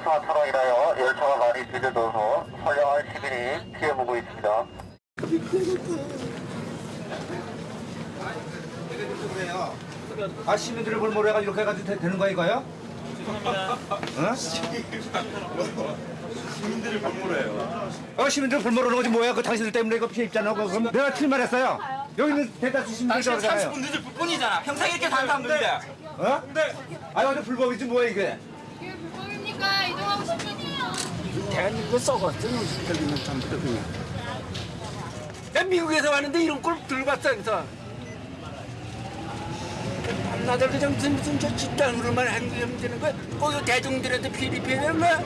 차로 인하여 열차가 많이 늦어져서 선량한 시민이 피해보고 있습니다. 아 시민들을 볼모로 해가지고 이렇게 해가지고 되, 되는 거야 이거요? 어? 시민들을 볼모로 해요. 어 시민들 볼모로 하는 거지 뭐야? 그 당신들 때문에 이거 피해 입잖아. 그럼 내가 틀린 말 했어요. 여기 있는 대다수 시민들이 당신 그러잖아요. 30분 늦을 뿐이잖아. 평생 이렇게 사는 사람들인데. 어? 아니 완전 불법이지 뭐야 이게? 이게 불법입니까? 이동하고 싶으세요? 대한민국에 썩었어 저기는 참 그냥. 난 미국에서 왔는데 이런 걸 들고 왔어 그래서 나들 그냥 무슨 무슨 저 집단으로만 행동하면 되는 거야 거기 대중들한테 피리피리 하는 거야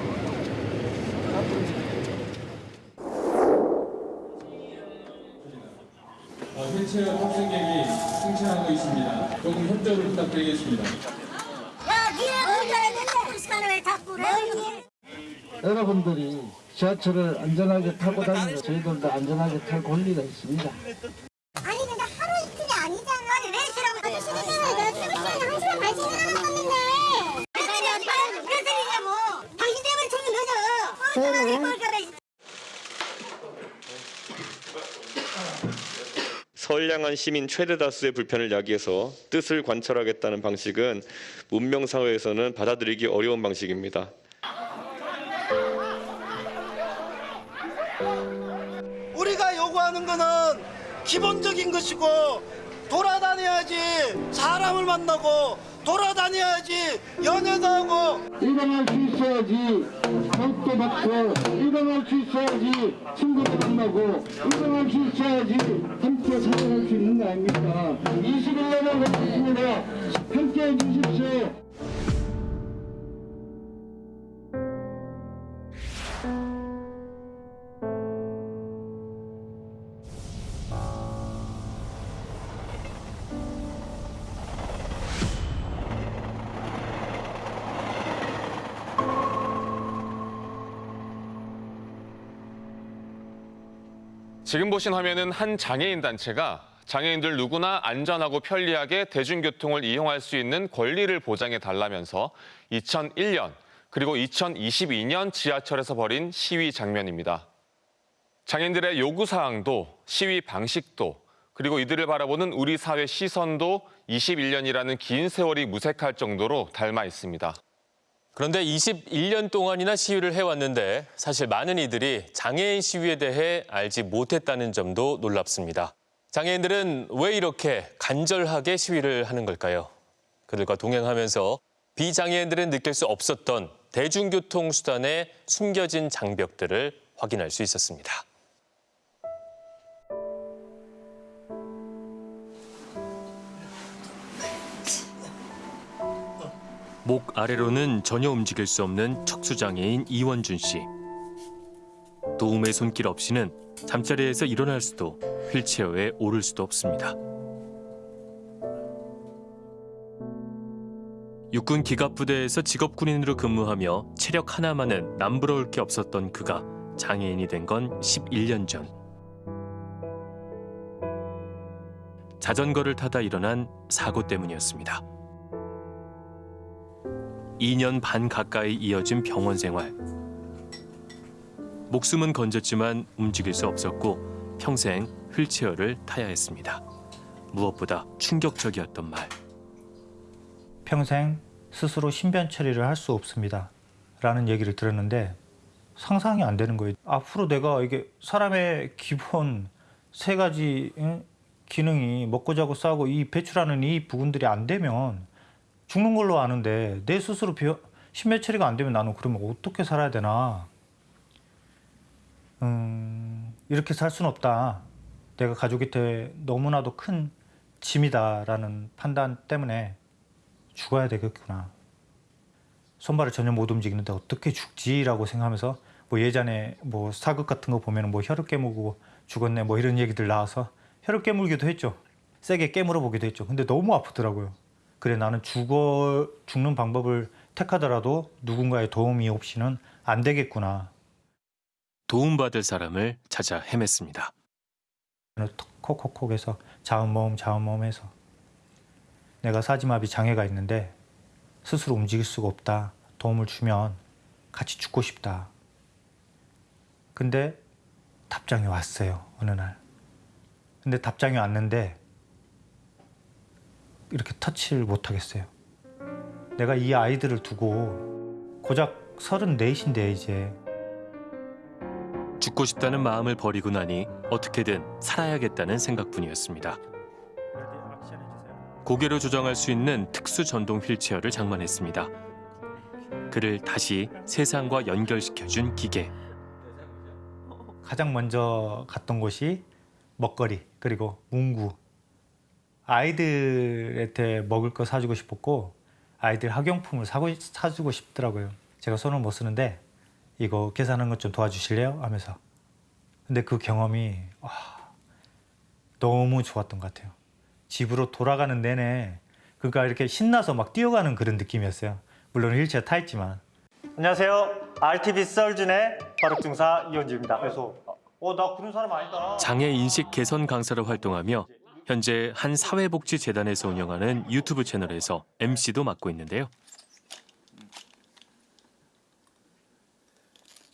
어, 휠체어 탑승객이 승차하고 있습니다. 조금 협조를 부탁드리겠습니다. 야, 니네 운전했는데 시간을 왜 자꾸 그래? 여러분들이 지하철을 안전하게 타고 다니는 저희들도 안전하게 탈 권리가 있습니다. 아니 근데 하루 이틀이 아니잖아. 아니 왜 싫어? 아저씨 때문에 내가 출근 시간이 한 시간 반 시간 남았는데. 아니 어디 가서 무슨 소리냐고. 당신 때문에 출근 늦어. 저는 뭘 그래. 선량한 시민 최대 다수의 불편을 야기해서 뜻을 관철하겠다는 방식은 문명 사회에서는 받아들이기 어려운 방식입니다. 기본적인 것이고 돌아다녀야지 사람을 만나고 돌아다녀야지 연애도 하고 일어날 수 있어야지 밥도 먹고 일어날 수 있어야지 친구도 만나고 일어날 수 있어야지 함께 살아갈 수 있는 거 아닙니까? 21년을 걸렸습니다. 함께 해 주십시오. 지금 보신 화면은 한 장애인 단체가 장애인들 누구나 안전하고 편리하게 대중교통을 이용할 수 있는 권리를 보장해 달라면서 2001년 그리고 2022년 지하철에서 벌인 시위 장면입니다. 장애인들의 요구 사항도 시위 방식도 그리고 이들을 바라보는 우리 사회 시선도 21년이라는 긴 세월이 무색할 정도로 닮아 있습니다. 그런데 21년 동안이나 시위를 해왔는데 사실 많은 이들이 장애인 시위에 대해 알지 못했다는 점도 놀랍습니다. 장애인들은 왜 이렇게 간절하게 시위를 하는 걸까요? 그들과 동행하면서 비장애인들은 느낄 수 없었던 대중교통 수단의 숨겨진 장벽들을 확인할 수 있었습니다. 목 아래로는 전혀 움직일 수 없는 척수장애인 이원준 씨. 도움의 손길 없이는 잠자리에서 일어날 수도 휠체어에 오를 수도 없습니다. 육군 기갑부대에서 직업군인으로 근무하며 체력 하나만은 남부러울 게 없었던 그가 장애인이 된 건 11년 전. 자전거를 타다 일어난 사고 때문이었습니다. 2년 반 가까이 이어진 병원 생활. 목숨은 건졌지만 움직일 수 없었고 평생 휠체어를 타야 했습니다. 무엇보다 충격적이었던 말. 평생 스스로 신변 처리를 할 수 없습니다. 라는 얘기를 들었는데 상상이 안 되는 거예요. 앞으로 내가 이게 사람의 기본 세 가지 응? 기능이 먹고 자고 싸고 이 배출하는 이 부분들이 안 되면 죽는 걸로 아는데 내 스스로 비어, 신변 처리가 안 되면 나는 그러면 어떻게 살아야 되나? 음, 이렇게 살 수는 없다. 내가 가족이 돼 너무나도 큰 짐이다 라는 판단 때문에 죽어야 되겠구나. 손발을 전혀 못 움직이는데 어떻게 죽지 라고 생각하면서 뭐 예전에 뭐 사극 같은 거 보면 뭐 혀를 깨물고 죽었네 뭐 이런 얘기들 나와서 혀를 깨물기도 했죠. 세게 깨물어 보기도 했죠. 근데 너무 아프더라고요. 그래 나는 죽어 죽는 방법을 택하더라도 누군가의 도움이 없이는 안 되겠구나. 도움받을 사람을 찾아 헤맸습니다. 콕콕콕해서 자음모음 자음모음해서 내가 사지마비 장애가 있는데 스스로 움직일 수가 없다. 도움을 주면 같이 죽고 싶다. 근데 답장이 왔어요. 어느 날. 근데 답장이 왔는데 이렇게 터치를 못 하겠어요. 내가 이 아이들을 두고 고작 34인데 이제 죽고 싶다는 마음을 버리고 나니 어떻게든 살아야겠다는 생각뿐이었습니다. 고개로 조정할 수 있는 특수 전동 휠체어를 장만했습니다. 그를 다시 세상과 연결시켜준 기계. 가장 먼저 갔던 곳이 먹거리 그리고 문구 아이들한테 먹을 거 사주고 싶었고 아이들 학용품을 사고 사주고 싶더라고요. 제가 손을 못 쓰는데 이거 계산하는 것 좀 도와주실래요? 하면서 근데 그 경험이 와, 너무 좋았던 것 같아요. 집으로 돌아가는 내내 그러니까 이렇게 신나서 막 뛰어가는 그런 느낌이었어요. 물론 휠체어 타 있지만. 안녕하세요. RTV 썰준의 바둑중사 이현주입니다. 그래서 어 나 그런 사람 아니다. 장애 인식 개선 강사로 활동하며 현재 한 사회복지재단에서 운영하는 유튜브 채널에서 MC도 맡고 있는데요.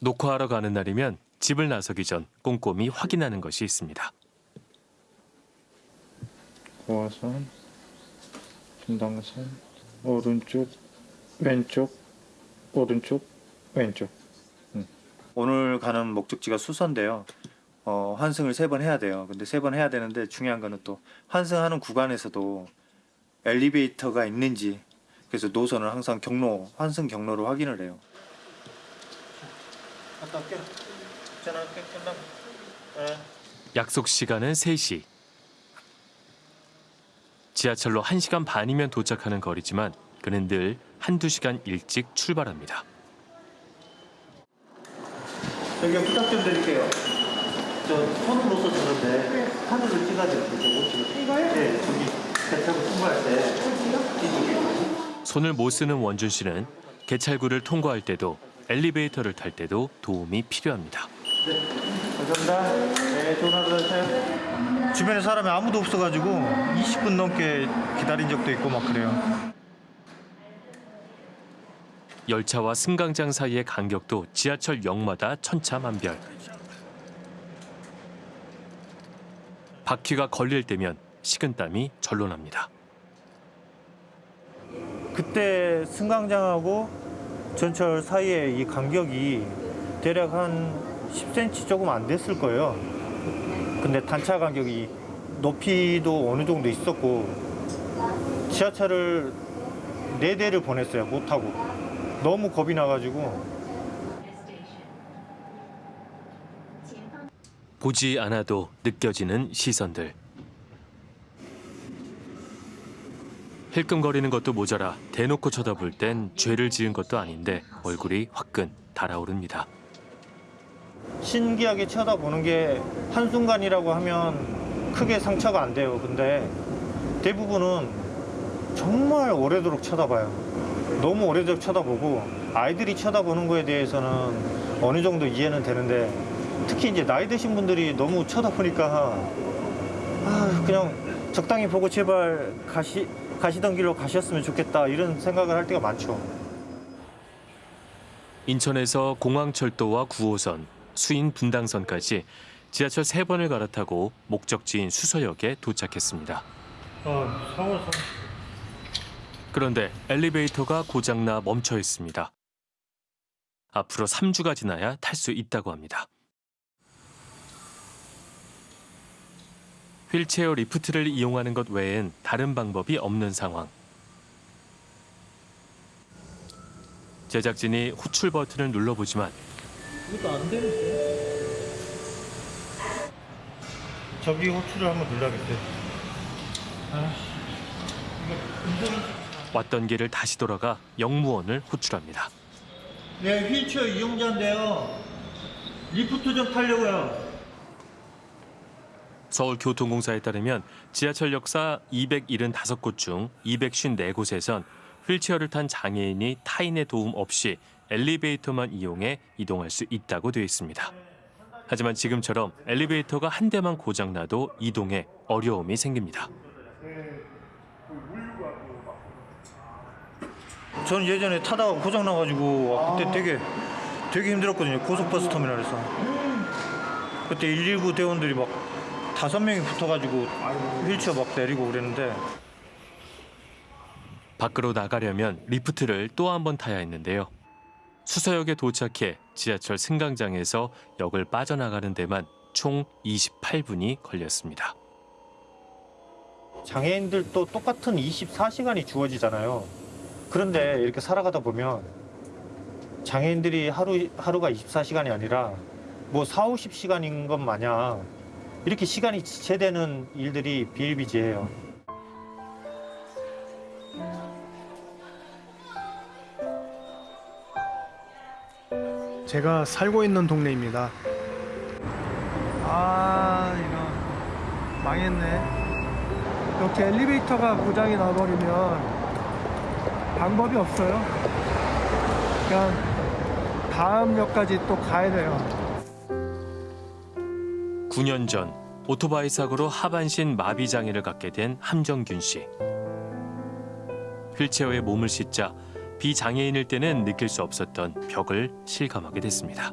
녹화하러 가는 날이면 집을 나서기 전 꼼꼼히 확인하는 것이 있습니다. 고화선, 중당선, 오른쪽, 왼쪽, 오른쪽, 왼쪽. 오늘 가는 목적지가 수서인데요. 어, 환승을 세 번 해야 돼요. 근데 세 번 해야 되는데 중요한 거는 또 환승하는 구간에서도 엘리베이터가 있는지 그래서 노선을 항상 경로, 환승 경로로 확인을 해요. 약속 시간은 3시. 지하철로 1시간 반이면 도착하는 거리지만 그는 늘 한두 시간 일찍 출발합니다. 여기 부탁 좀 드릴게요. 저 손으로 써주는데 하늘을 못 찍어요. 이거요? 네, 저기 배차고 통과할 때. 이쪽에. 손을 못 쓰는 원준 씨는 개찰구를 통과할 때도 엘리베이터를 탈 때도 도움이 필요합니다. 감사합니다. 네, 좋은 하루 되세요. 주변에 사람이 아무도 없어가지고 20분 넘게 기다린 적도 있고 막 그래요. 열차와 승강장 사이의 간격도 지하철 역마다 천차만별. 바퀴가 걸릴 때면 식은땀이 절로 납니다. 그때 승강장하고 전철 사이의 이 간격이 대략 한 10cm 조금 안 됐을 거예요. 근데 단차 간격이 높이도 어느 정도 있었고 지하철을 네 대를 보냈어요. 못 타고 너무 겁이 나가지고 보지 않아도 느껴지는 시선들. 힐끔거리는 것도 모자라 대놓고 쳐다볼 땐 죄를 지은 것도 아닌데 얼굴이 화끈 달아오릅니다. 신기하게 쳐다보는 게 한순간이라고 하면 크게 상처가 안 돼요. 근데 대부분은 정말 오래도록 쳐다봐요. 너무 오래도록 쳐다보고 아이들이 쳐다보는 거에 대해서는 어느 정도 이해는 되는데 특히 이제 나이 드신 분들이 너무 쳐다보니까 아, 그냥 적당히 보고 제발 가시, 가시던 길로 가셨으면 좋겠다 이런 생각을 할 때가 많죠. 인천에서 공항철도와 9호선, 수인 분당선까지 지하철 세번을 갈아타고 목적지인 수서역에 도착했습니다. 어, 그런데 엘리베이터가 고장나 멈춰 있습니다. 앞으로 3주가 지나야 탈 수 있다고 합니다. 휠체어 리프트를 이용하는 것 외엔 다른 방법이 없는 상황. 제작진이 호출 버튼을 눌러보지만 이것도 안 되는데. 저기 호출을 한번 눌러야겠어요. 왔던 길을 다시 돌아가 영무원을 호출합니다. 네, 휠체어 이용자인데요. 리프트 좀 타려고요. 서울교통공사에 따르면 지하철 역사 275곳 중 254곳에선 휠체어를 탄 장애인이 타인의 도움 없이 엘리베이터만 이용해 이동할 수 있다고 되어 있습니다. 하지만 지금처럼 엘리베이터가 한 대만 고장나도 이동에 어려움이 생깁니다. 전 예전에 타다가 고장 나가지고 그때 되게 되게 힘들었거든요. 고속버스 터미널에서. 그때 119 대원들이 막 다섯 명이 붙어가지고 휠체어 막 내리고 그랬는데 밖으로 나가려면 리프트를 또 한 번 타야 했는데요. 수서역에 도착해 지하철 승강장에서 역을 빠져나가는 데만 총 28분이 걸렸습니다. 장애인들도 똑같은 24시간이 주어지잖아요. 그런데 이렇게 살아가다 보면 장애인들이 하루, 하루가 24시간이 아니라 뭐 4, 50시간인 것 마냥 이렇게 시간이 지체되는 일들이 비일비재해요. 제가 살고 있는 동네입니다. 아, 이거 망했네. 이렇게 엘리베이터가 고장이 나버리면 방법이 없어요. 그냥 다음 역까지 또 가야 돼요. 9년 전 오토바이 사고로 하반신 마비 장애를 갖게 된 함정균 씨. 휠체어에 몸을 싣자 비장애인일 때는 느낄 수 없었던 벽을 실감하게 됐습니다.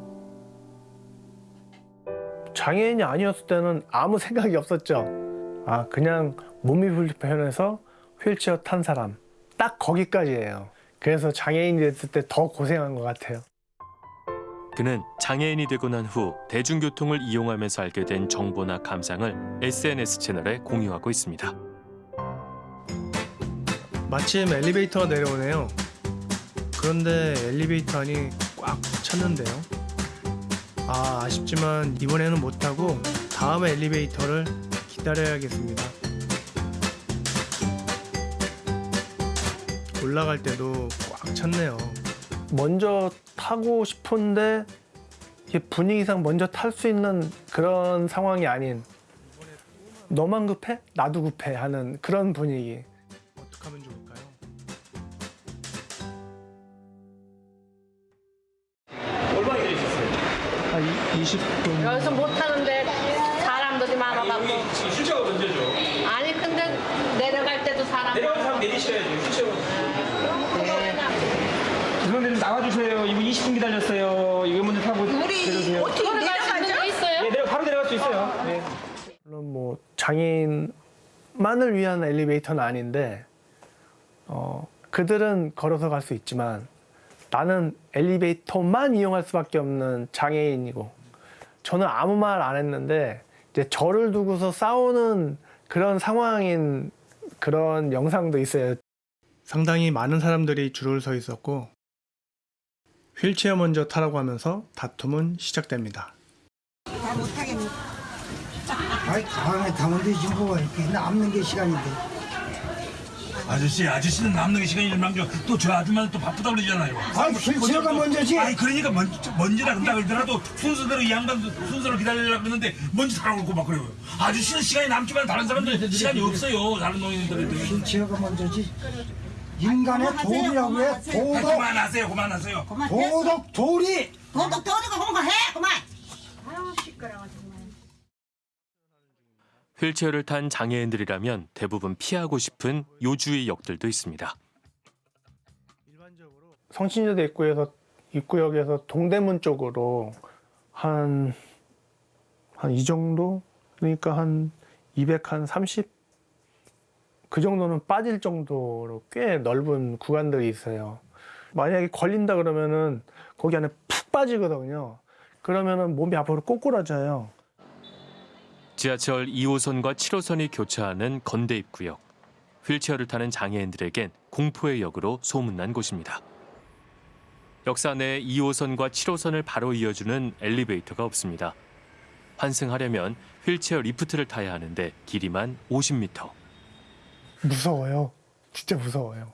장애인이 아니었을 때는 아무 생각이 없었죠. 아, 그냥 몸이 불편해서 휠체어 탄 사람. 딱 거기까지예요. 그래서 장애인이 됐을 때 더 고생한 것 같아요. 그는 장애인이 되고 난 후 대중교통을 이용하면서 알게 된 정보나 감상을 SNS 채널에 공유하고 있습니다. 마침 엘리베이터가 내려오네요. 그런데 엘리베이터 안이 꽉 찼는데요. 아, 아쉽지만 이번에는 못 타고 다음 엘리베이터를 기다려야겠습니다. 올라갈 때도 꽉 찼네요. 먼저 타고 싶은데 분위기상 먼저 탈 수 있는 그런 상황이 아닌 너만 급해? 나도 급해 하는 그런 분위기. 어떻게 하면 좋을까요? 얼마나 기다리셨어요? 한 20분. 여기서 못 타는데 사람들이 많아갖고. 휠체어가 문제죠. 아니 근데 내려갈 때도 사람. 내려가는 사람 내리셔야죠. 휠체어. 죄송한데 좀 나와주세요. 이거 20분 기다렸어요. 이거 먼저 타고 내려주세요. 어떻게 내려갈 수 있는 게 있어요? 예, 내려 바로 내려갈 수 있어요. 네. 물론 뭐 장애인만을 위한 엘리베이터는 아닌데 어, 그들은 걸어서 갈 수 있지만 나는 엘리베이터만 이용할 수밖에 없는 장애인이고 저는 아무 말 안 했는데 이제 저를 두고서 싸우는 그런 상황인 그런 영상도 있어요. 상당히 많은 사람들이 줄을 서 있었고 휠체어 먼저 타라고 하면서 다툼은 시작됩니다. 아이 가만히 가면 되지 뭐 이렇게 남는 게 시간인데 아저씨, 아저씨는 남는 게 시간이 일망죠. 또저 아줌마는 또 바쁘다 그러잖아요. 아이, 휠체어가 먼저지. 아니 그러니까 먼저 먼저라 그런다 그러더라도 순서대로 이 양반 순서를 기다리려고 그러는데 먼저 타라고 그러고 막 그래요. 아저씨는 시간이 남지만 다른 사람들 시간이 없어요. 다른 노인들은. 휠체어가 먼저지 인간의 도리라고 해 도덕 그만하세요, 그만하세요. 도덕 도리 도덕 도덕 홍보해 그만. 휠체어를 탄 장애인들이라면 대부분 피하고 싶은 요주의 역들도 있습니다. 성신여대 입구에서 입구역에서 동대문 쪽으로 한 한 이 정도 그러니까 한 200, 한 30? 그 정도는 빠질 정도로 꽤 넓은 구간들이 있어요. 만약에 걸린다 그러면은 거기 안에 푹 빠지거든요. 그러면은 몸이 앞으로 꼬꾸라져요. 지하철 2호선과 7호선이 교차하는 건대 입구역. 휠체어를 타는 장애인들에겐 공포의 역으로 소문난 곳입니다. 역사 내 2호선과 7호선을 바로 이어주는 엘리베이터가 없습니다. 환승하려면 휠체어 리프트를 타야 하는데 길이만 50m. 무서워요. 진짜 무서워요.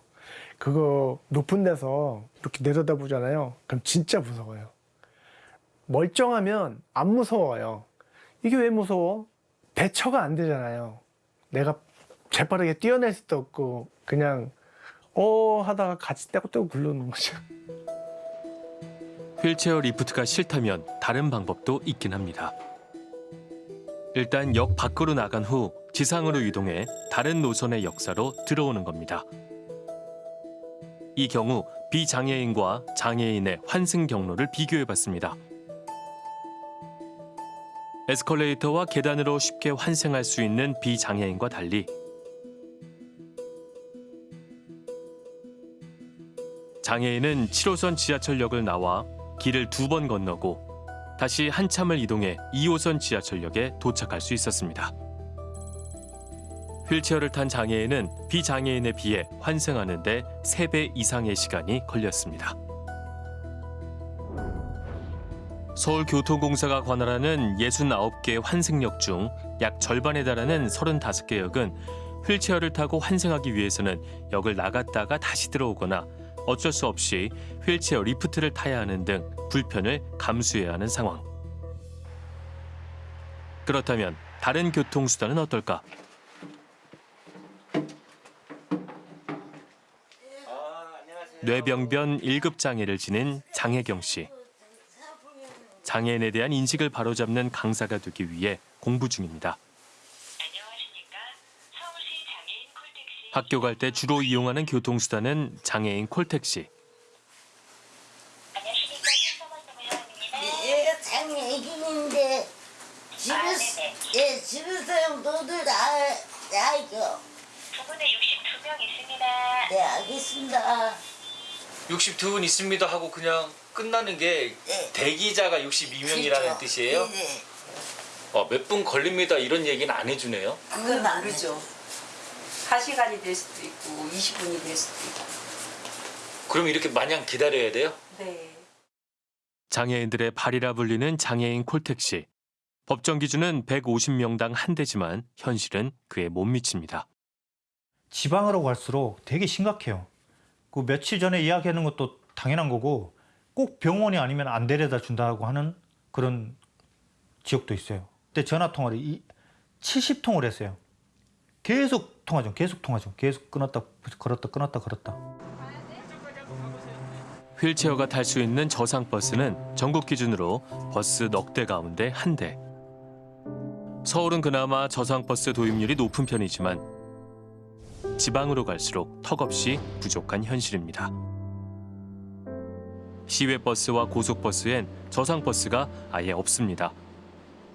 그거 높은 데서 이렇게 내려다보잖아요. 그럼 진짜 무서워요. 멀쩡하면 안 무서워요. 이게 왜 무서워? 대처가 안 되잖아요. 내가 재빠르게 뛰어낼 수도 없고 그냥 어 하다가 같이 떼고 떼고 굴러오는 거죠. 휠체어 리프트가 싫다면 다른 방법도 있긴 합니다. 일단 역 밖으로 나간 후 지상으로 이동해 다른 노선의 역사로 들어오는 겁니다. 이 경우 비장애인과 장애인의 환승 경로를 비교해봤습니다. 에스컬레이터와 계단으로 쉽게 환승할 수 있는 비장애인과 달리 장애인은 7호선 지하철역을 나와 길을 두 번 건너고 다시 한참을 이동해 2호선 지하철역에 도착할 수 있었습니다. 휠체어를 탄 장애인은 비장애인에 비해 환승하는 데 3배 이상의 시간이 걸렸습니다. 서울교통공사가 관할하는 69개 환승역 중 약 절반에 달하는 35개 역은 휠체어를 타고 환승하기 위해서는 역을 나갔다가 다시 들어오거나 어쩔 수 없이 휠체어 리프트를 타야 하는 등 불편을 감수해야 하는 상황. 그렇다면 다른 교통수단은 어떨까? 뇌병변 1급 장애를 지닌 장혜경 씨. 장애인에 대한 인식을 바로잡는 강사가 되기 위해 공부 중입니다. 학교 갈 때 주로 이용하는 교통수단은 장애인 콜택시. 얘가 장애인인데 집에서 예 집에서 너들 아 알죠. 두 분에 62명 있습니다. 네 알겠습니다. 62분 있습니다 하고 그냥 끝나는 게 대기자가 62명이라는 그렇죠. 뜻이에요? 네. 어, 몇 분 걸립니다 이런 얘기는 안 해주네요. 그건 모르죠. 1시간이 될 수도 있고 20분이 될 수도 있고. 그럼 이렇게 마냥 기다려야 돼요? 네. 장애인들의 발이라 불리는 장애인 콜택시. 법정 기준은 150명당 한 대지만 현실은 그에 못 미칩니다. 지방으로 갈수록 되게 심각해요. 그 며칠 전에 이야기하는 것도 당연한 거고 꼭 병원이 아니면 안 데려다 준다고 하는 그런 지역도 있어요. 그때 전화 통화를 70통을 했어요. 계속 통화 중, 계속 통화 중, 계속 끊었다 걸었다 끊었다 걸었다. 휠체어가 탈 수 있는 저상 버스는 전국 기준으로 버스 넉 대 가운데 한 대. 서울은 그나마 저상 버스 도입률이 높은 편이지만 지방으로 갈수록 턱없이 부족한 현실입니다. 시외 버스와 고속 버스엔 저상 버스가 아예 없습니다.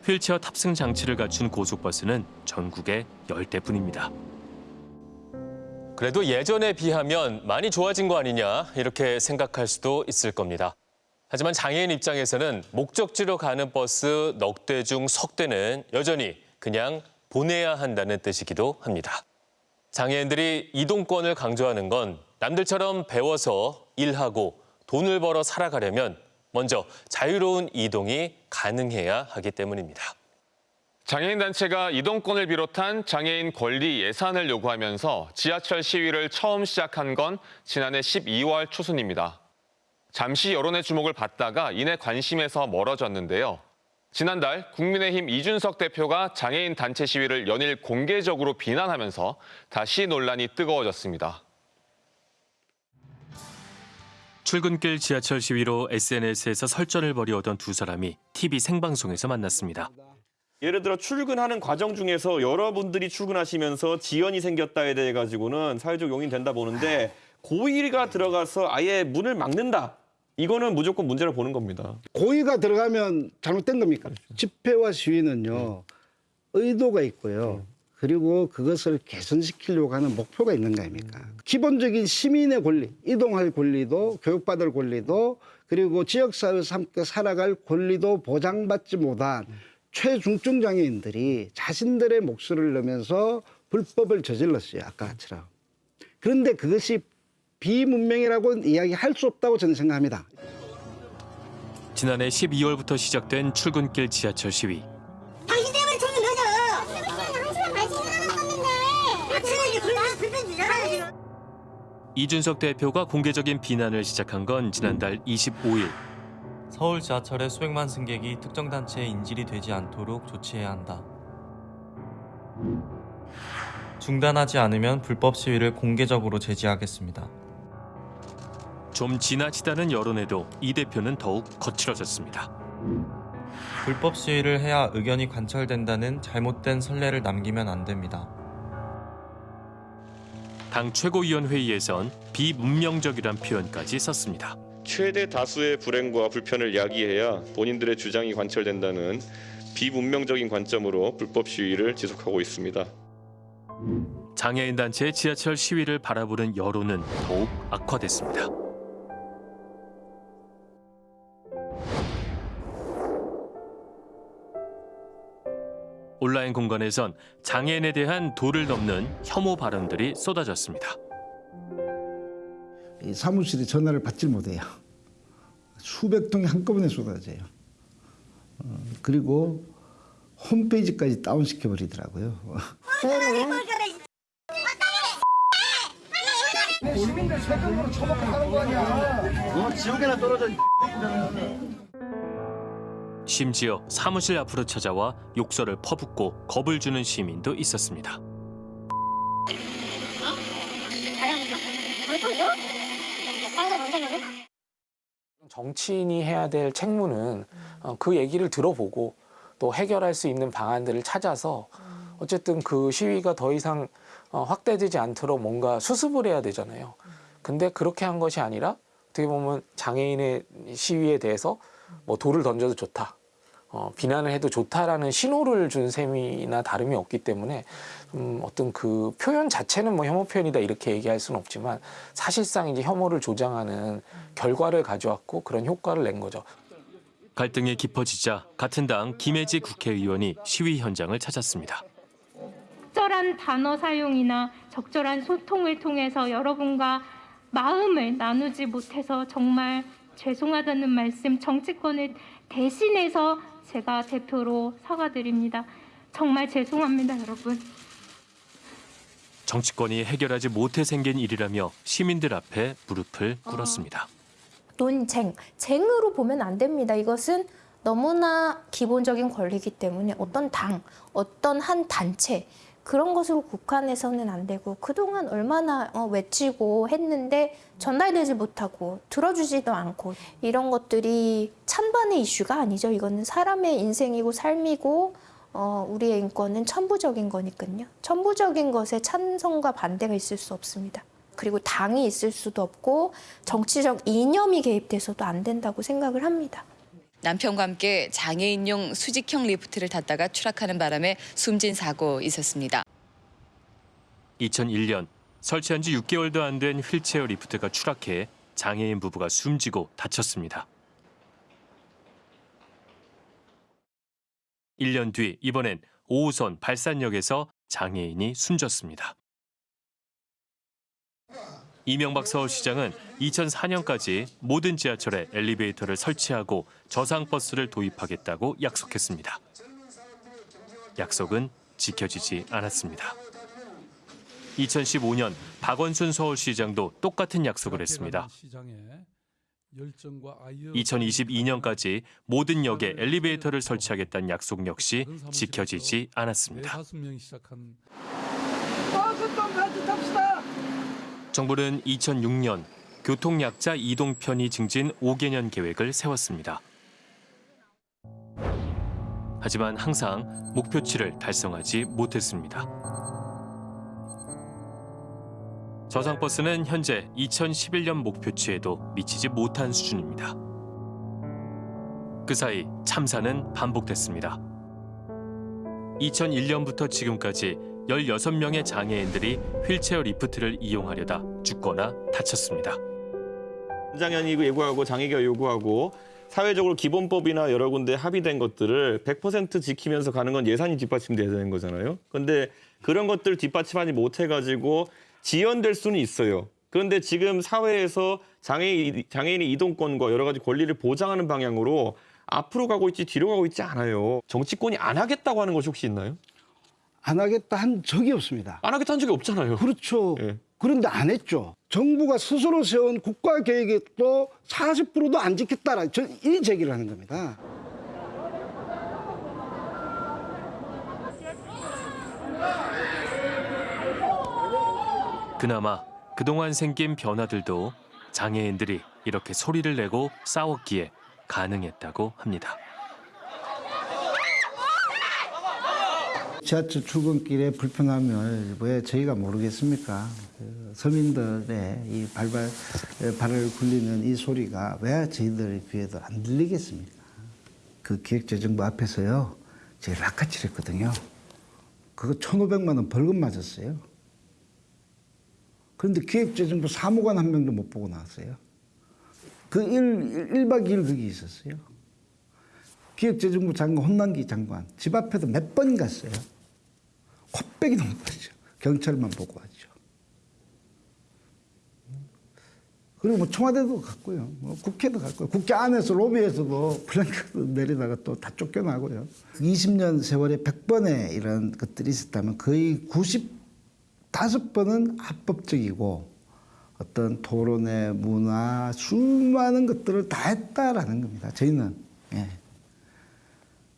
휠체어 탑승 장치를 갖춘 고속 버스는 전국에 10대뿐입니다. 그래도 예전에 비하면 많이 좋아진 거 아니냐 이렇게 생각할 수도 있을 겁니다. 하지만 장애인 입장에서는 목적지로 가는 버스 넉 대 중 석 대는 여전히 그냥 보내야 한다는 뜻이기도 합니다. 장애인들이 이동권을 강조하는 건 남들처럼 배워서 일하고 돈을 벌어 살아가려면 먼저 자유로운 이동이 가능해야 하기 때문입니다. 장애인 단체가 이동권을 비롯한 장애인 권리 예산을 요구하면서 지하철 시위를 처음 시작한 건 지난해 12월 초순입니다. 잠시 여론의 주목을 받다가 이내 관심에서 멀어졌는데요. 지난달 국민의힘 이준석 대표가 장애인 단체 시위를 연일 공개적으로 비난하면서 다시 논란이 뜨거워졌습니다. 출근길 지하철 시위로 SNS에서 설전을 벌이오던 두 사람이 TV 생방송에서 만났습니다. 예를 들어 출근하는 과정 중에서 여러분들이 출근하시면서 지연이 생겼다에 대해 가지고는 사회적 용인 된다 보는데 고의가 들어가서 아예 문을 막는다. 이거는 무조건 문제를 보는 겁니다. 고의가 들어가면 잘못된 겁니까? 집회와 시위는요 의도가 있고요. 그리고 그것을 개선시키려고 하는 목표가 있는 거 아닙니까? 기본적인 시민의 권리, 이동할 권리도 교육받을 권리도 그리고 지역사회에서 함께 살아갈 권리도 보장받지 못한 최중증 장애인들이 자신들의 목소리를 내면서 불법을 저질렀어요. 아까처럼. 그런데 그것이 비문명이라고 이야기할 수 없다고 저는 생각합니다. 지난해 12월부터 시작된 출근길 지하철 시위. 당신 때문에 저기 늦어. 한 시간 반 지나가는 건데. 아침에 이제 불편 불편 주잖아요 지금. 이준석 대표가 공개적인 비난을 시작한 건 지난달 25일. 서울 지하철의 수백만 승객이 특정 단체의 인질이 되지 않도록 조치해야 한다. 중단하지 않으면 불법 시위를 공개적으로 제지하겠습니다. 좀 지나치다는 여론에도 이 대표는 더욱 거칠어졌습니다. 불법 시위를 해야 의견이 관철된다는 잘못된 선례를 남기면 안 됩니다. 당 최고위원회의에선 비문명적이란 표현까지 썼습니다. 최대 다수의 불행과 불편을 야기해야 본인들의 주장이 관철된다는 비문명적인 관점으로 불법 시위를 지속하고 있습니다. 장애인 단체의 지하철 시위를 바라보는 여론은 더욱 악화됐습니다. 온라인 공간에선 장애인에 대한 도를 넘는 혐오 발언들이 쏟아졌습니다. 이 사무실에 전화를 받질 못해요. 수백 통이 한꺼번에 쏟아져요. 어, 그리고 홈페이지까지 다운시켜 버리더라고요. 국민들 세금으로 처먹겠다는 거 아니야. 어, 지옥에나 떨어져. 심지어 사무실 앞으로 찾아와 욕설을 퍼붓고 겁을 주는 시민도 있었습니다. 정치인이 해야 될 책무는 어, 그 얘기를 들어보고 또 해결할 수 있는 방안들을 찾아서 어쨌든 그 시위가 더 이상 어, 확대되지 않도록 뭔가 수습을 해야 되잖아요. 근데 그렇게 한 것이 아니라 어떻게 보면 장애인의 시위에 대해서 뭐 돌을 던져도 좋다. 어, 비난을 해도 좋다라는 신호를 준 셈이나 다름이 없기 때문에 음, 어떤 그 표현 자체는 뭐 혐오 표현이다 이렇게 얘기할 수는 없지만 사실상 이제 혐오를 조장하는 결과를 가져왔고 그런 효과를 낸 거죠. 갈등이 깊어지자 같은 당 김혜지 국회의원이 시위 현장을 찾았습니다. 적절한 단어 사용이나 적절한 소통을 통해서 여러분과 마음을 나누지 못해서 정말 죄송하다는 말씀 정치권을 대신해서 제가 대표로 사과드립니다. 정말 죄송합니다, 여러분. 정치권이 해결하지 못해 생긴 일이라며 시민들 앞에 무릎을 꿇었습니다. 논쟁, 쟁으로 보면 안 됩니다. 이것은 너무나 기본적인 권리이기 때문에 어떤 당, 어떤 한 단체 그런 것으로 국한해서는 안 되고 그동안 얼마나 어, 외치고 했는데 전달되지 못하고 들어주지도 않고 이런 것들이 찬반의 이슈가 아니죠. 이거는 사람의 인생이고 삶이고 어, 우리의 인권은 천부적인 거니까요. 천부적인 것에 찬성과 반대가 있을 수 없습니다. 그리고 당이 있을 수도 없고 정치적 이념이 개입돼서도 안 된다고 생각을 합니다. 남편과 함께 장애인용 수직형 리프트를 탔다가 추락하는 바람에 숨진 사고 있었습니다. 2001년 설치한 지 6개월도 안 된 휠체어 리프트가 추락해 장애인 부부가 숨지고 다쳤습니다. 1년 뒤 이번엔 5호선 발산역에서 장애인이 숨졌습니다. 이명박 서울시장은 2004년까지 모든 지하철에 엘리베이터를 설치하고 저상버스를 도입하겠다고 약속했습니다. 약속은 지켜지지 않았습니다. 2015년 박원순 서울시장도 똑같은 약속을 했습니다. 2022년까지 모든 역에 엘리베이터를 설치하겠다는 약속 역시 지켜지지 않았습니다. 정부는 2006년 교통약자 이동 편의 증진 5개년 계획을 세웠습니다. 하지만 항상 목표치를 달성하지 못했습니다. 저상버스는 현재 2011년 목표치에도 미치지 못한 수준입니다. 그 사이 참사는 반복됐습니다. 2001년부터 지금까지 16명의 장애인들이 휠체어 리프트를 이용하려다 죽거나 다쳤습니다. 장애인이 요구하고 장애가 요구하고 사회적으로 기본법이나 여러 군데 합의된 것들을 100% 지키면서 가는 건 예산이 뒷받침돼야 되는 거잖아요. 그런데 그런 것들 뒷받침하지 못해가지고 지연될 수는 있어요. 그런데 지금 사회에서 장애인, 장애인의 이동권과 여러 가지 권리를 보장하는 방향으로 앞으로 가고 있지 뒤로 가고 있지 않아요. 정치권이 안 하겠다고 하는 것이 혹시 있나요? 안 하겠다 한 적이 없습니다. 안 하겠다 한 적이 없잖아요. 그렇죠. 그런데 안 했죠. 정부가 스스로 세운 국가 계획도 40%도 안 지켰다라 이 제기를 하는 겁니다. 그나마 그동안 생긴 변화들도 장애인들이 이렇게 소리를 내고 싸웠기에 가능했다고 합니다. 지하철 출근길에 불편함을 왜 저희가 모르겠습니까? 그 서민들의 이 발발 발을 굴리는 이 소리가 왜 저희들 귀에도 안 들리겠습니까? 그 기획재정부 앞에서요, 제가 락카칠했거든요. 그거 1,500만 원 벌금 맞았어요. 그런데 기획재정부 사무관 한 명도 못 보고 나왔어요. 그 1, 1박 2일 거기 있었어요. 기획재정부 장관, 혼난기 장관 집 앞에도 몇 번 갔어요. 코빼기 넘었죠. 경찰만 보고 왔죠. 그리고 뭐 청와대도 갔고요. 뭐 국회도 갔고요. 국회 안에서 로비에서도 플랭크도 내리다가 또 다 쫓겨나고요. 20년 세월에 100번의 이런 것들이 있었다면 거의 95번은 합법적이고 어떤 토론의 문화, 수많은 것들을 다 했다라는 겁니다. 저희는. 예.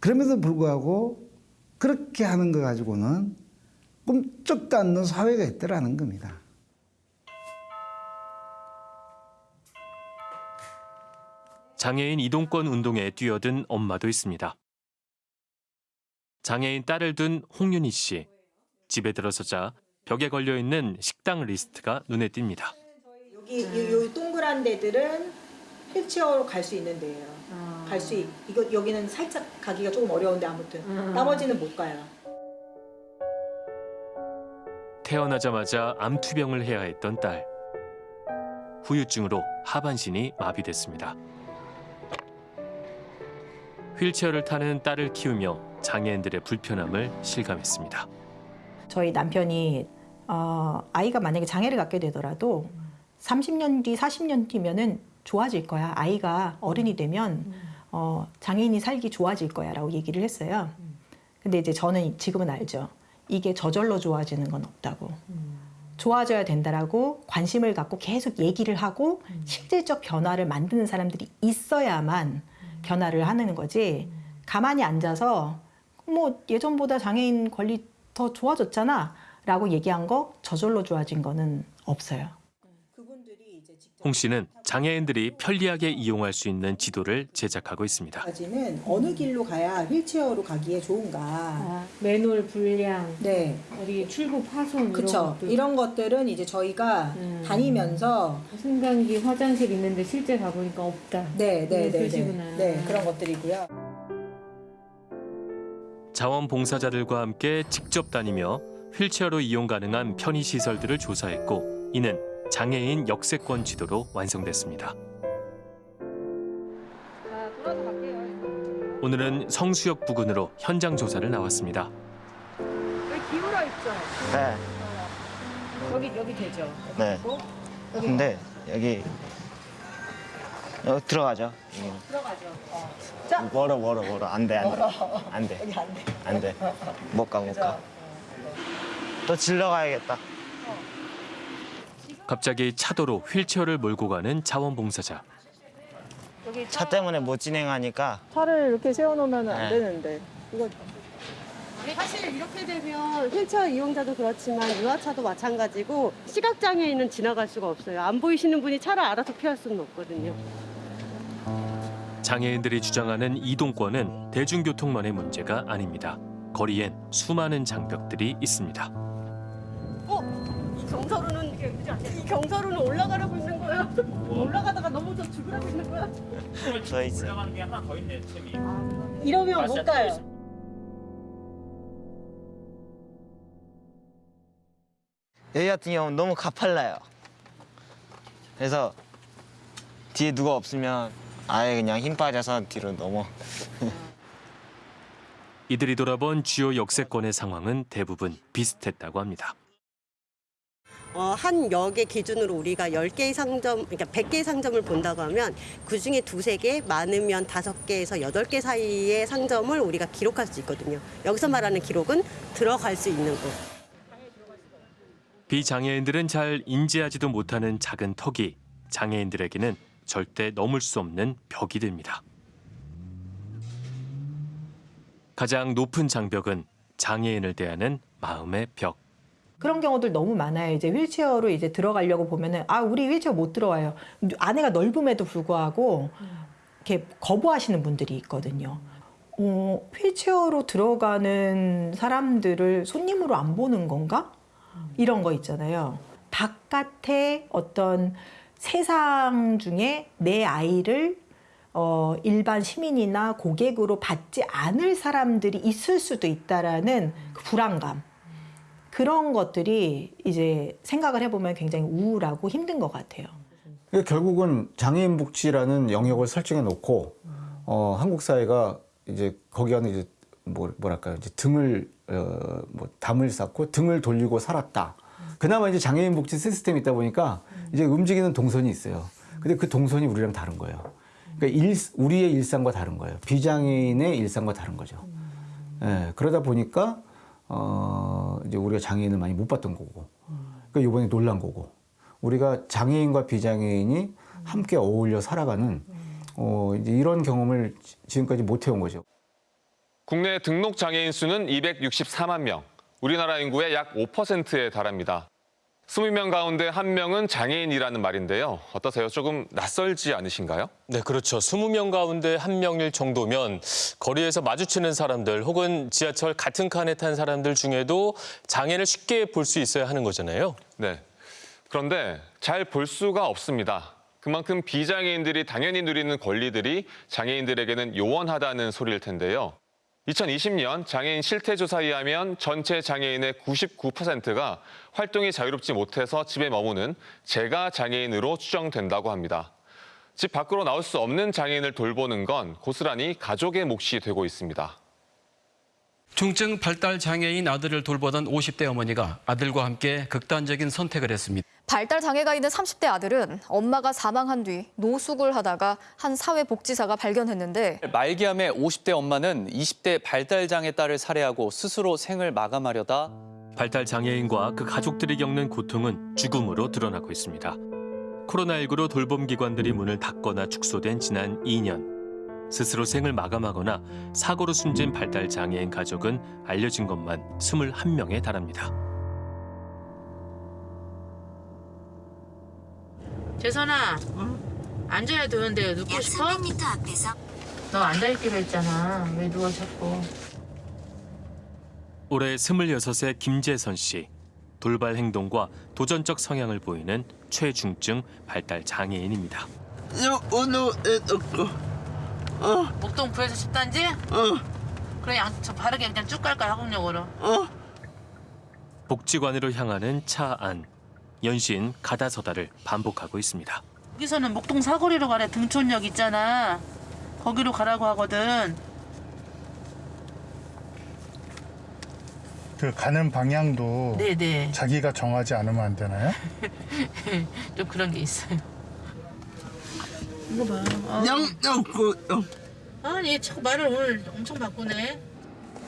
그럼에도 불구하고 그렇게 하는 거 가지고는 꿈쩍도 않는 사회가 있더라는 겁니다. 장애인 이동권 운동에 뛰어든 엄마도 있습니다. 장애인 딸을 둔 홍윤희 씨. 집에 들어서자 벽에 걸려 있는 식당 리스트가 눈에 띕니다. 여기 요, 요 동그란 데들은 휠체어로 갈 수 있는 데예요. 갈수 이거 여기는 살짝 가기가 조금 어려운데 아무튼 나머지는 못 가요. 태어나자마자 암투병을 해야 했던 딸. 후유증으로 하반신이 마비됐습니다. 휠체어를 타는 딸을 키우며 장애인들의 불편함을 실감했습니다. 저희 남편이 어, 아이가 만약에 장애를 갖게 되더라도 30년 뒤, 40년 뒤면은 좋아질 거야. 아이가 어른이 되면 어, 장애인이 살기 좋아질 거야 라고 얘기를 했어요. 근데 이제 저는 지금은 알죠. 이게 저절로 좋아지는 건 없다고. 좋아져야 된다라고 관심을 갖고 계속 얘기를 하고 실질적 변화를 만드는 사람들이 있어야만 변화를 하는 거지. 가만히 앉아서 뭐 예전보다 장애인 권리 더 좋아졌잖아 라고 얘기한 거 저절로 좋아진 거는 없어요. 홍 씨는 장애인들이 편리하게 이용할 수 있는 지도를 제작하고 있습니다. 까지는 어느 길로 가야 휠체어로 가기에 좋은가. 맨홀 불량, 네. 어디 출구 파손 그쵸. 이런 것들. 이런 것들은 이제 저희가 다니면서 승강기 화장실 있는데 실제 가보니까 없다. 네, 네, 네. 네. 네, 그런 것들이고요. 자원봉사자들과 함께 직접 다니며 휠체어로 이용 가능한 편의시설들을 조사했고 이는 장애인 역세권 지도로 완성됐습니다. 오늘은 성수역 부근으로 현장 조사를 나왔습니다. 여기 기울어 있죠? 네. 여기, 여기 되죠? 네. 여기 근데 여기 여기 들어가죠. 여기는. 들어가죠. 어. 자, 멀어 멀어 멀어 안돼 안돼 멀어. 안돼 여기 안 돼. 안돼 못 가 못 가. 또 질러 가야겠다. 갑자기 차도로 휠체어를 몰고 가는 자원봉사자. 차 때문에 못 진행하니까 차를 이렇게 세워놓으면 안 네. 되는데 이거 사실 이렇게 되면 휠체어 이용자도 그렇지만 유아차도 마찬가지고 시각장애인은 지나갈 수가 없어요. 안 보이시는 분이 차를 알아서 피할 수는 없거든요. 장애인들이 주장하는 이동권은 대중교통만의 문제가 아닙니다. 거리엔 수많은 장벽들이 있습니다. 어? 이 경사로는 이 경사로는 올라가라고 있는 거예요. 올라가다가 넘어져 죽으라고 있는 거야. 저 있어. 이러면 못 가요. 여기 같은 경우는 너무 가팔라요. 그래서 뒤에 누가 없으면 아예 그냥 힘 빠져서 뒤로 넘어. 이들이 돌아본 주요 역세권의 상황은 대부분 비슷했다고 합니다. 어, 한 역의 기준으로 우리가 10개의 상점, 그러니까 100개의 상점을 본다고 하면 그중에 두세 개, 많으면 다섯 개에서 여덟 개 사이의 상점을 우리가 기록할 수 있거든요. 여기서 말하는 기록은 들어갈 수 있는 곳. 비장애인들은 잘 인지하지도 못하는 작은 턱이 장애인들에게는 절대 넘을 수 없는 벽이 됩니다. 가장 높은 장벽은 장애인을 대하는 마음의 벽. 그런 경우들 너무 많아요. 이제 휠체어로 이제 들어가려고 보면은 아 우리 휠체어 못 들어와요. 안에가 넓음에도 불구하고 이렇게 거부하시는 분들이 있거든요. 어, 휠체어로 들어가는 사람들을 손님으로 안 보는 건가? 이런 거 있잖아요. 바깥에 어떤 세상 중에 내 아이를 어, 일반 시민이나 고객으로 받지 않을 사람들이 있을 수도 있다라는 그 불안감. 그런 것들이 이제 생각을 해보면 굉장히 우울하고 힘든 것 같아요. 그러니까 결국은 장애인 복지라는 영역을 설정해 놓고 어, 한국 사회가 이제 거기 안에 이제 뭐, 뭐랄까요 이제 등을 어, 뭐 담을 쌓고 등을 돌리고 살았다. 그나마 이제 장애인 복지 시스템이 있다 보니까 이제 움직이는 동선이 있어요. 근데 그 동선이 우리랑 다른 거예요. 그러니까 일, 우리의 일상과 다른 거예요. 비장애인의 일상과 다른 거죠. 예, 그러다 보니까 어, 이제 우리가 장애인을 많이 못 봤던 거고, 그러니까 이번에 놀란 거고, 우리가 장애인과 비장애인이 함께 어울려 살아가는 어, 이제 이런 경험을 지- 지금까지 못 해온 거죠. 국내 등록 장애인 수는 264만 명, 우리나라 인구의 약 5%에 달합니다. 20명 가운데 한 명은 장애인이라는 말인데요. 어떠세요? 조금 낯설지 않으신가요? 네, 그렇죠. 20명 가운데 한 명일 정도면 거리에서 마주치는 사람들 혹은 지하철 같은 칸에 탄 사람들 중에도 장애를 쉽게 볼 수 있어야 하는 거잖아요. 네. 그런데 잘 볼 수가 없습니다. 그만큼 비장애인들이 당연히 누리는 권리들이 장애인들에게는 요원하다는 소리일 텐데요. 2020년 장애인 실태조사에 의하면 전체 장애인의 99%가 활동이 자유롭지 못해서 집에 머무는 재가 장애인으로 추정된다고 합니다. 집 밖으로 나올 수 없는 장애인을 돌보는 건 고스란히 가족의 몫이 되고 있습니다. 중증 발달 장애인 아들을 돌보던 50대 어머니가 아들과 함께 극단적인 선택을 했습니다. 발달 장애가 있는 30대 아들은 엄마가 사망한 뒤 노숙을 하다가 한 사회복지사가 발견했는데 말기암의 50대 엄마는 20대 발달 장애 딸을 살해하고 스스로 생을 마감하려다 발달 장애인과 그 가족들이 겪는 고통은 죽음으로 드러나고 있습니다. 코로나19로 돌봄 기관들이 문을 닫거나 축소된 지난 2년. 스스로 생을 마감하거나 사고로 숨진 발달 장애인 가족은 알려진 것만 21명에 달합니다. 재선아, 앉아야 되는데 눕고 싶어? 300m 앞에서. 너 앉아있기로 했잖아. 왜 누워 자꾸. 올해 26의 김재선 씨. 돌발 행동과 도전적 성향을 보이는 최중증 발달 장애인입니다. 목동 구에서 10단지? 어. 그래, 양, 저 바르게 그냥 쭉 갈까, 학업역으로? 어. 복지관으로 향하는 차 안. 연신 가다서다를 반복하고 있습니다. 여기서는 목동 사거리로 가래 등촌역 있잖아. 거기로 가라고 하거든. 그 가는 방향도 네네. 자기가 정하지 않으면 안 되나요? 좀 그런 게 있어요. 이거 봐. 어. 영영구 아니, 자꾸 말을 오늘 엄청 바꾸네.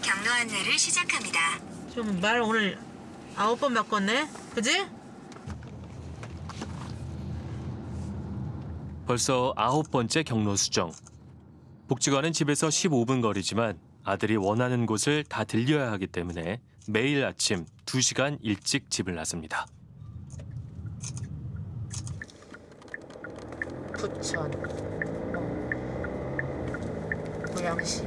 경로 안내를 시작합니다. 좀 말 오늘 아홉 번 바꿨네. 그지? 벌써 아홉 번째 경로 수정. 복지관은 집에서 15분 거리지만 아들이 원하는 곳을 다 들려야 하기 때문에 매일 아침 2시간 일찍 집을 나섭니다. 부천, 고양시,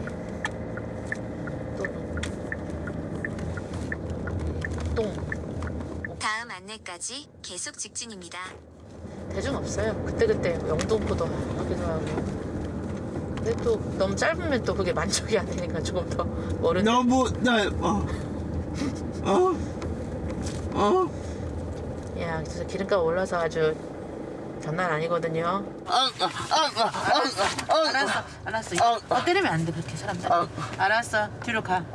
동. 다음 안내까지 계속 직진입니다. 대중 없어요. 그때그때 영등포도 하기도 하고. 근데 또 너무 짧으면 또 그게 만족이 안 되니까 조금 더 멀은. 너무 넓어. 어? 어? 야, 진짜 기름값 올라서 아주 장난 아니거든요. 알았어, 알았어. 어, 때리면 안 돼, 그렇게 사람들. 알았어, 뒤로 가.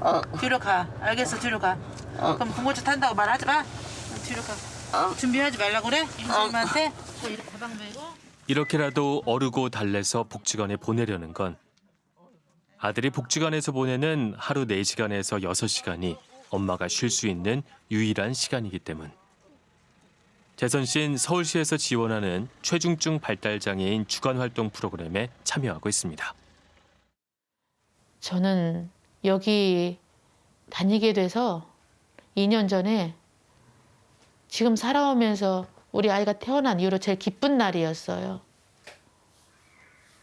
뒤로 가. 알겠어, 뒤로 가. 그럼 군고차 탄다고 말하지 마. 뒤로 가. 준비하지 말라고 그래? 임선님한테? 이렇게 가방 메고. 이렇게라도 어르고 달래서 복지관에 보내려는 건 아들이 복지관에서 보내는 하루 4시간에서 6시간이 엄마가 쉴 수 있는 유일한 시간이기 때문. 재선 씨는 서울시에서 지원하는 최중증 발달장애인 주간활동 프로그램에 참여하고 있습니다. 저는 여기 다니게 돼서 2년 전에 지금 살아오면서 우리 아이가 태어난 이후로 제일 기쁜 날이었어요.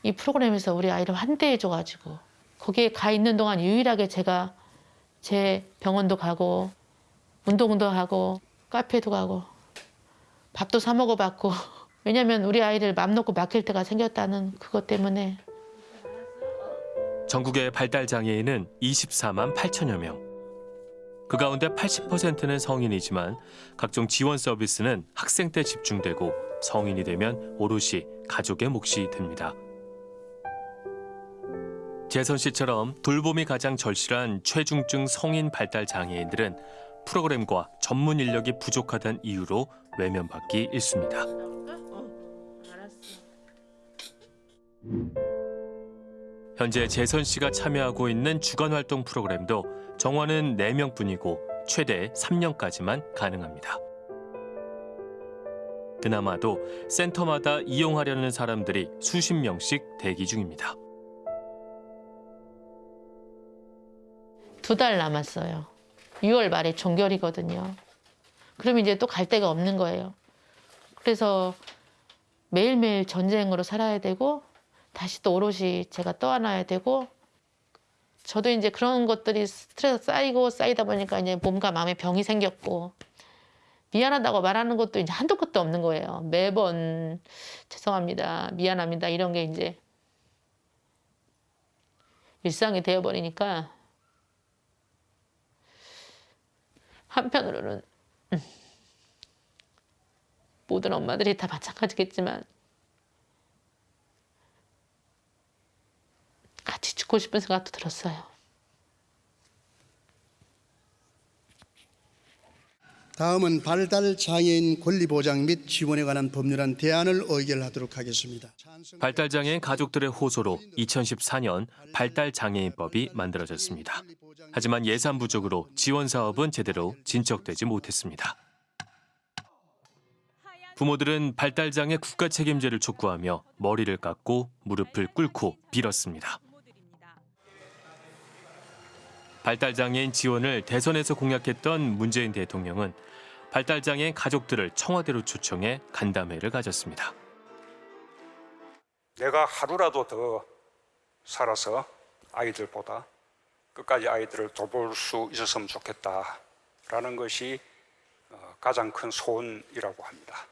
이 프로그램에서 우리 아이를 환대해줘가지고 거기에 가 있는 동안 유일하게 제가 제 병원도 가고 운동도 하고 카페도 가고 밥도 사 먹어봤고 왜냐면 우리 아이를 맘 놓고 맡길 때가 생겼다는 그것 때문에 전국의 발달 장애인은 24만 8천여 명. 그 가운데 80%는 성인이지만 각종 지원 서비스는 학생 때 집중되고 성인이 되면 오롯이 가족의 몫이 됩니다. 재선 씨처럼 돌봄이 가장 절실한 최중증 성인 발달 장애인들은 프로그램과 전문 인력이 부족하다는 이유로 외면받기 일쑤입니다. 현재 재선 씨가 참여하고 있는 주간 활동 프로그램도 정원은 4명뿐이고 최대 3년까지만 가능합니다. 그나마도 센터마다 이용하려는 사람들이 수십 명씩 대기 중입니다. 두 달 남았어요. 6월 말에 종결이거든요. 그럼 이제 또 갈 데가 없는 거예요. 그래서 매일매일 전쟁으로 살아야 되고 다시 또 오롯이 제가 떠안아야 되고 저도 이제 그런 것들이 스트레스 쌓이고 쌓이다 보니까 이제 몸과 마음에 병이 생겼고 미안하다고 말하는 것도 이제 한도 끝도 없는 거예요. 매번 죄송합니다. 미안합니다. 이런 게 이제 일상이 되어버리니까 한편으로는 음, 모든 엄마들이 다 마찬가지겠지만 같이 죽고 싶은 생각도 들었어요. 다음은 발달 장애인 권리 보장 및 지원에 관한 법률안 대안을 의결하도록 하겠습니다. 발달 장애인 가족들의 호소로 2014년 발달 장애인법이 만들어졌습니다. 하지만 예산 부족으로 지원 사업은 제대로 진척되지 못했습니다. 부모들은 발달 장애 국가 책임제를 촉구하며 머리를 깎고 무릎을 꿇고 빌었습니다. 발달 장애인 지원을 대선에서 공약했던 문재인 대통령은 발달 장애인 가족들을 청와대로 초청해 간담회를 가졌습니다. 내가 하루라도 더 살아서 아이들보다 끝까지 아이들을 돌볼 수 있었으면 좋겠다라는 것이 어, 가장 큰 소원이라고 합니다.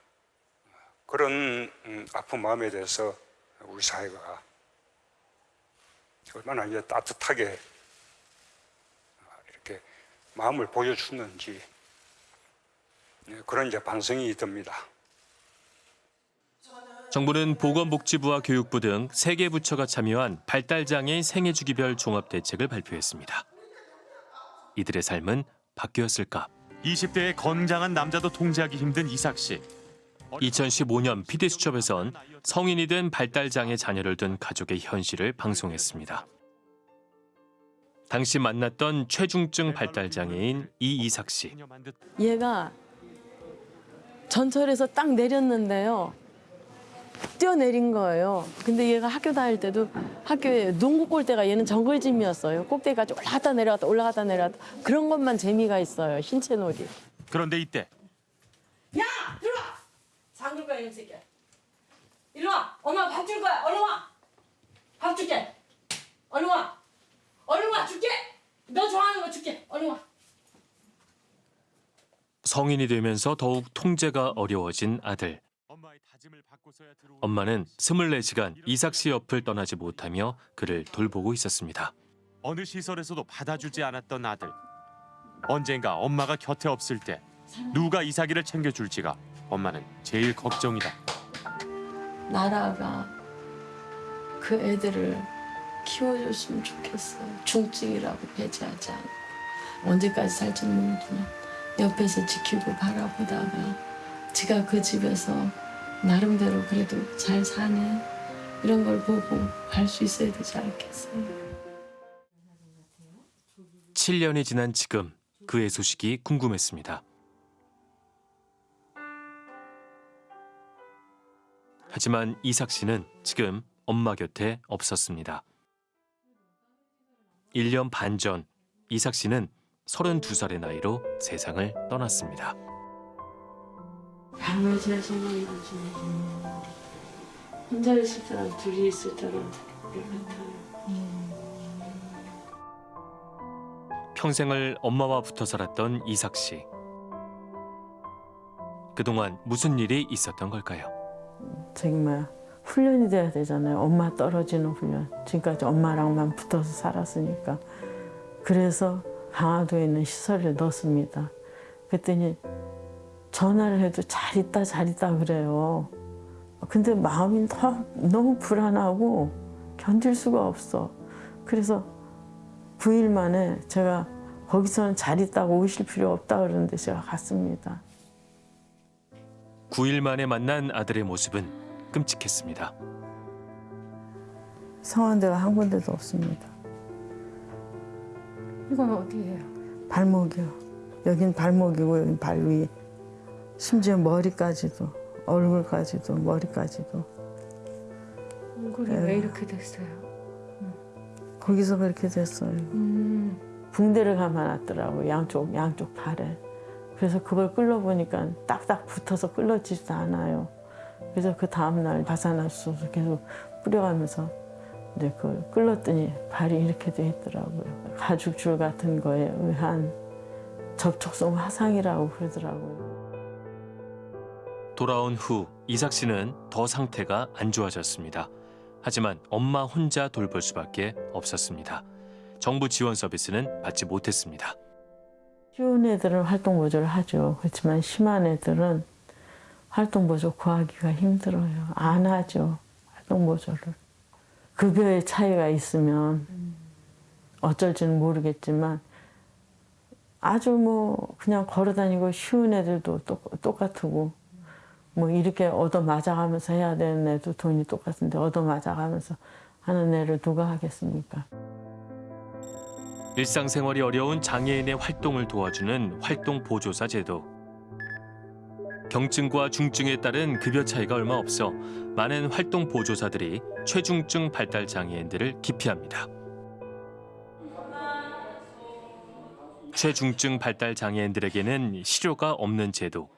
그런 음, 아픈 마음에 대해서 우리 사회가 얼마나 이제 따뜻하게 마음을 보여주는지 네, 그런 이제 반성이 듭니다. 정부는 보건복지부와 교육부 등 세 개 부처가 참여한 발달장애인 생애주기별 종합대책을 발표했습니다. 이들의 삶은 바뀌었을까? 20대의 건장한 남자도 통제하기 힘든 이삭 씨. 2015년 PD수첩에선 성인이 된 발달장애 자녀를 둔 가족의 현실을 방송했습니다. 당시 만났던 최중증 발달 장애인 이이삭 씨. 얘가 전철에서 딱 내렸는데요. 뛰어내린 거예요. 근데 얘가 학교 다닐 때도 학교에 농구 골대가 얘는 정글짐이었어요. 꼭대기까지 올라갔다 내려갔다 올라갔다 내려갔다 그런 것만 재미가 있어요. 신체 놀이. 그런데 이때 야 들어와. 장글 거야 이 새끼야. 이리 와. 엄마 밥 줄 거야. 얼른 와. 밥 줄게. 얼른 와. 얼른 와 줄게. 너 좋아하는 거 줄게. 얼른 와. 성인이 되면서 더욱 통제가 어려워진 아들. 엄마는 24시간 이삭 씨 옆을 떠나지 못하며 그를 돌보고 있었습니다. 어느 시설에서도 받아주지 않았던 아들. 언젠가 엄마가 곁에 없을 때 누가 이삭이를 챙겨줄지가 엄마는 제일 걱정이다. 나라가 그 애들을 키워줬으면 좋겠어요. 중증이라고 배제하지 않고 언제까지 살지 모르지만 옆에서 지키고 바라보다가 지가 그 집에서 나름대로 그래도 잘 사네 이런 걸 보고 갈수 있어야 되지 않겠어요. 7년이 지난 지금 그의 소식이 궁금했습니다. 하지만 이삭 씨는 지금 엄마 곁에 없었습니다. 1년 반 전 이삭 씨는 32살의 나이로 세상을 떠났습니다. 밤을 잘 생각이 나지. 혼자 있을 때랑 둘이 있을 때랑 같아요. 평생을 엄마와 붙어 살았던 이삭 씨. 그동안 무슨 일이 있었던 걸까요? 정말 훈련이 돼야 되잖아요. 엄마 떨어지는 훈련. 지금까지 엄마랑만 붙어서 살았으니까. 그래서 강화도에 있는 시설에 넣습니다. 그랬더니 전화를 해도 잘 있다 잘 있다 그래요. 근데 마음이 더- 너무 불안하고 견딜 수가 없어. 그래서 9일 만에 제가 거기서는 잘 있다고 오실 필요 없다 그러는데 제가 갔습니다. 9일 만에 만난 아들의 모습은 끔찍했습니다. 성한 데가 한 군데도 없습니다. 이건 해요? 발목이요. 여긴 발목이고 여긴 발 위. 심지어 머리까지도 얼굴까지도 머리까지도 얼굴이 네. 왜 이렇게 됐어요? 거기서 그렇게 됐어요. 음. 붕대를 감아놨더라고 양쪽 양쪽 팔에. 그래서 그걸 끌러 보니까 딱딱 붙어서 끌러지지도 않아요. 그래서 그 다음 날 바사나수소 계속 뿌려가면서 이제 그걸 끌렀더니 발이 이렇게 돼 있더라고요. 가죽줄 같은 거에 의한 접촉성 화상이라고 그러더라고요. 돌아온 후 이삭 씨는 더 상태가 안 좋아졌습니다. 하지만 엄마 혼자 돌볼 수밖에 없었습니다. 정부 지원 서비스는 받지 못했습니다. 쉬운 애들은 활동 보조를 하죠. 그렇지만 심한 애들은 활동 보조 구하기가 힘들어요. 안 하죠. 활동 보조를. 급여의 차이가 있으면 어쩔지는 모르겠지만 아주 뭐 그냥 걸어다니고 쉬운 애들도 똑- 똑같고 뭐 이렇게 얻어 맞아가면서 해야 되는 애도 돈이 똑같은데 얻어 맞아가면서 하는 애를 누가 하겠습니까? 일상생활이 어려운 장애인의 활동을 도와주는 활동 보조사 제도. 경증과 중증에 따른 급여 차이가 얼마 없어 많은 활동 보조사들이 최중증 발달 장애인들을 기피합니다. 최중증 발달 장애인들에게는 실효가 없는 제도.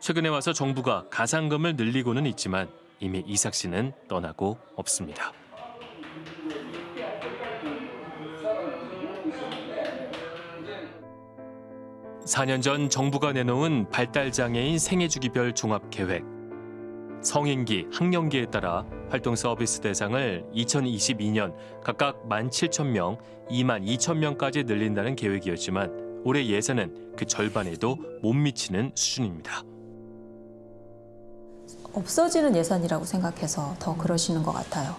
최근에 와서 정부가 가상금을 늘리고는 있지만 이미 이삭 씨는 떠나고 없습니다. 4년 전 정부가 내놓은 발달장애인 생애주기별 종합계획. 성인기, 학령기에 따라 활동 서비스 대상을 2022년 각각 17,000명, 22,000명까지 늘린다는 계획이었지만 올해 예산은 그 절반에도 못 미치는 수준입니다. 없어지는 예산이라고 생각해서 더 그러시는 것 같아요.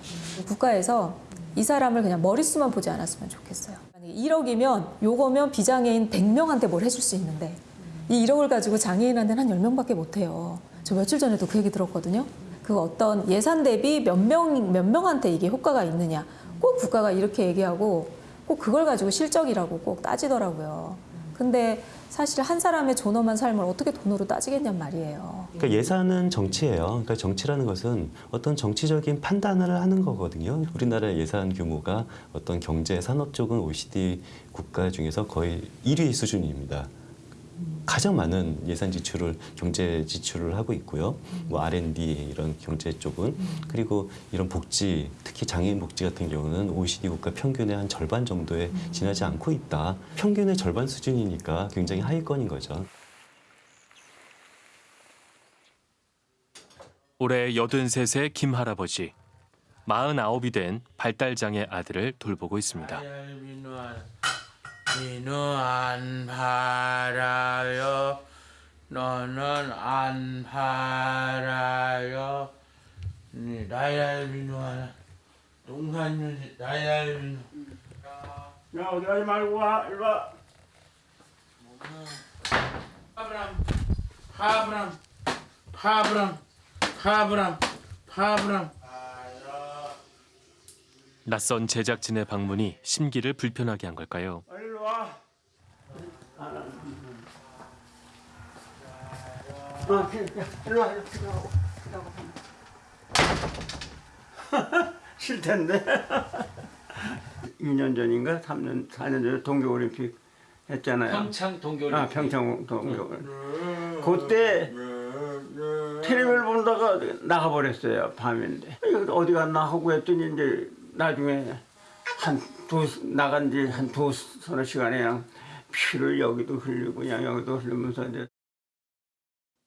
국가에서 이 사람을 그냥 머릿수만 보지 않았으면 좋겠어요. 1억이면 요거면 비장애인 100명한테 뭘 해줄 수 있는데 이 1억을 가지고 장애인한테는 한 10명밖에 못 해요. 저 며칠 전에도 그 얘기 들었거든요. 그 어떤 예산 대비 몇 명, 몇 명한테 이게 효과가 있느냐. 꼭 국가가 이렇게 얘기하고 꼭 그걸 가지고 실적이라고 꼭 따지더라고요. 근데 사실 한 사람의 존엄한 삶을 어떻게 돈으로 따지겠냔 말이에요. 그러니까 예산은 정치예요. 그러니까 정치라는 것은 어떤 정치적인 판단을 하는 거거든요. 우리나라 예산 규모가 어떤 경제 산업 쪽은 OECD 국가 중에서 거의 1위 수준입니다. 가장 많은 예산 지출을 경제 지출을 하고 있고요. 뭐 R&D 이런 경제 쪽은 그리고 이런 복지 특히 장애인 복지 같은 경우는 OECD 국가 평균의 한 절반 정도에 지나지 않고 있다. 평균의 절반 수준이니까 굉장히 하위권인 거죠. 올해 83세 김 할아버지, 49이 된 발달장애 아들을 돌보고 있습니다. 니는 안 팔아요. 너는 안 팔아요. 니 나야 민호아. 동산윤 나야 민호. 야 어디 가지 말고 와 일로 와. 파브람 파브람 파브람 파브람 파브람. 낯선 제작진의 방문이 심기를 불편하게 한 걸까요? 일로 와. 어, 일로 와. 싫 텐데. 2년 전인가 3년 4년 전에 동계 올림픽 했잖아요. 평창 동계올림픽. 아, 평창 동계 올림픽. 그때 텔레비를 보다가 나가버렸어요. 밤인데. 어디 갔나 하고 했더니 이제 나중에 한 두 나간 지 한 두 서너 시간에 그냥 피를 여기도 흘리고 그냥 여기도 흘리면서 이제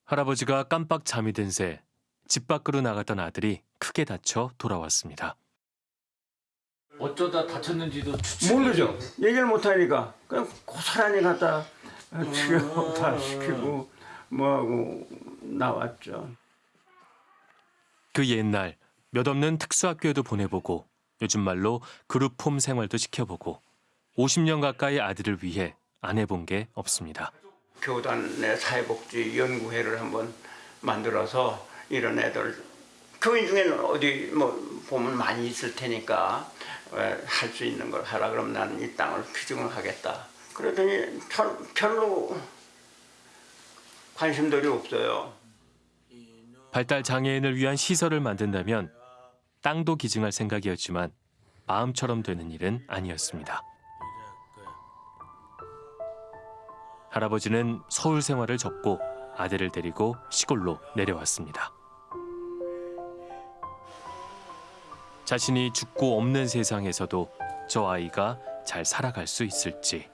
할아버지가 깜빡 잠이 든 새 집 밖으로 나갔던 아들이 크게 다쳐 돌아왔습니다. 어쩌다 다쳤는지도 모르죠. 얘기를 못 하니까 그냥 고스란히 갖다 치료 다 시키고 뭐하고 나왔죠. 그 옛날 몇 없는 특수학교에도 보내보고 요즘 말로 그룹홈 생활도 시켜보고 50년 가까이 아들을 위해 안 해본 게 없습니다. 교단의 사회복지 연구회를 한번 만들어서 이런 애들 교인 중에는 어디 뭐 보면 많이 있을 테니까 할 수 있는 걸 하라 그러면 나는 이 땅을 귀중을 하겠다. 그러더니 별- 별로 관심들이 없어요. 발달 장애인을 위한 시설을 만든다면 땅도 기증할 생각이었지만 마음처럼 되는 일은 아니었습니다. 할아버지는 서울 생활을 접고 아들을 데리고 시골로 내려왔습니다. 자신이 죽고 없는 세상에서도 저 아이가 잘 살아갈 수 있을지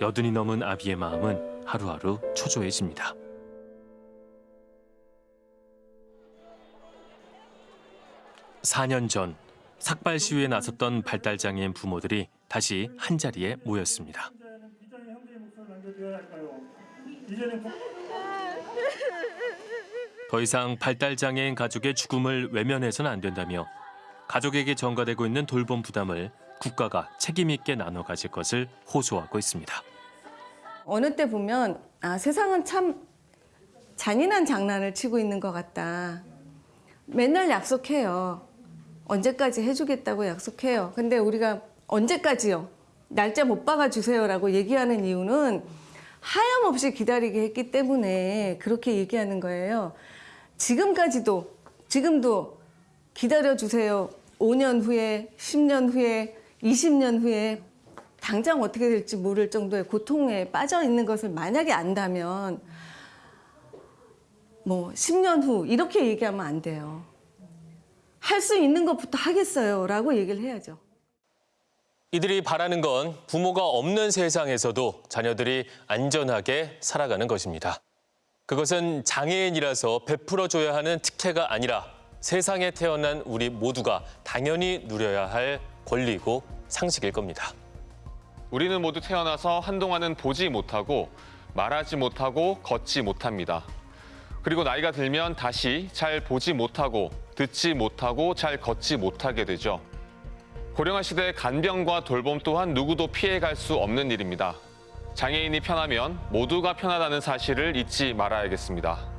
여든이 넘은 아비의 마음은 하루하루 초조해집니다. 사년전 삭발 시위에 나섰던 발달장애인 부모들이 다시 한자리에 모였습니다. 더 이상 발달장애인 가족의 죽음을 외면해서는 안 된다며 가족에게 전가되고 있는 돌봄 부담을 국가가 책임 있게 나눠 가질 것을 호소하고 있습니다. 어느 때 보면 아 세상은 참 잔인한 장난을 치고 있는 것 같다. 맨날 약속해요. 언제까지 해주겠다고 약속해요. 근데 우리가 언제까지요? 날짜 못 박아 주세요 라고 얘기하는 이유는 하염없이 기다리게 했기 때문에 그렇게 얘기하는 거예요. 지금까지도 지금도 기다려 주세요. 5년 후에, 10년 후에, 20년 후에 당장 어떻게 될지 모를 정도의 고통에 빠져 있는 것을 만약에 안다면 뭐 10년 후 이렇게 얘기하면 안 돼요. 할 수 있는 것부터 하겠어요. 라고 얘기를 해야죠. 이들이 바라는 건 부모가 없는 세상에서도 자녀들이 안전하게 살아가는 것입니다. 그것은 장애인이라서 베풀어줘야 하는 특혜가 아니라 세상에 태어난 우리 모두가 당연히 누려야 할 권리고 상식일 겁니다. 우리는 모두 태어나서 한동안은 보지 못하고 말하지 못하고 걷지 못합니다. 그리고 나이가 들면 다시 잘 보지 못하고 듣지 못하고 잘 걷지 못하게 되죠. 고령화 시대의 간병과 돌봄 또한 누구도 피해갈 수 없는 일입니다. 장애인이 편하면 모두가 편하다는 사실을 잊지 말아야겠습니다.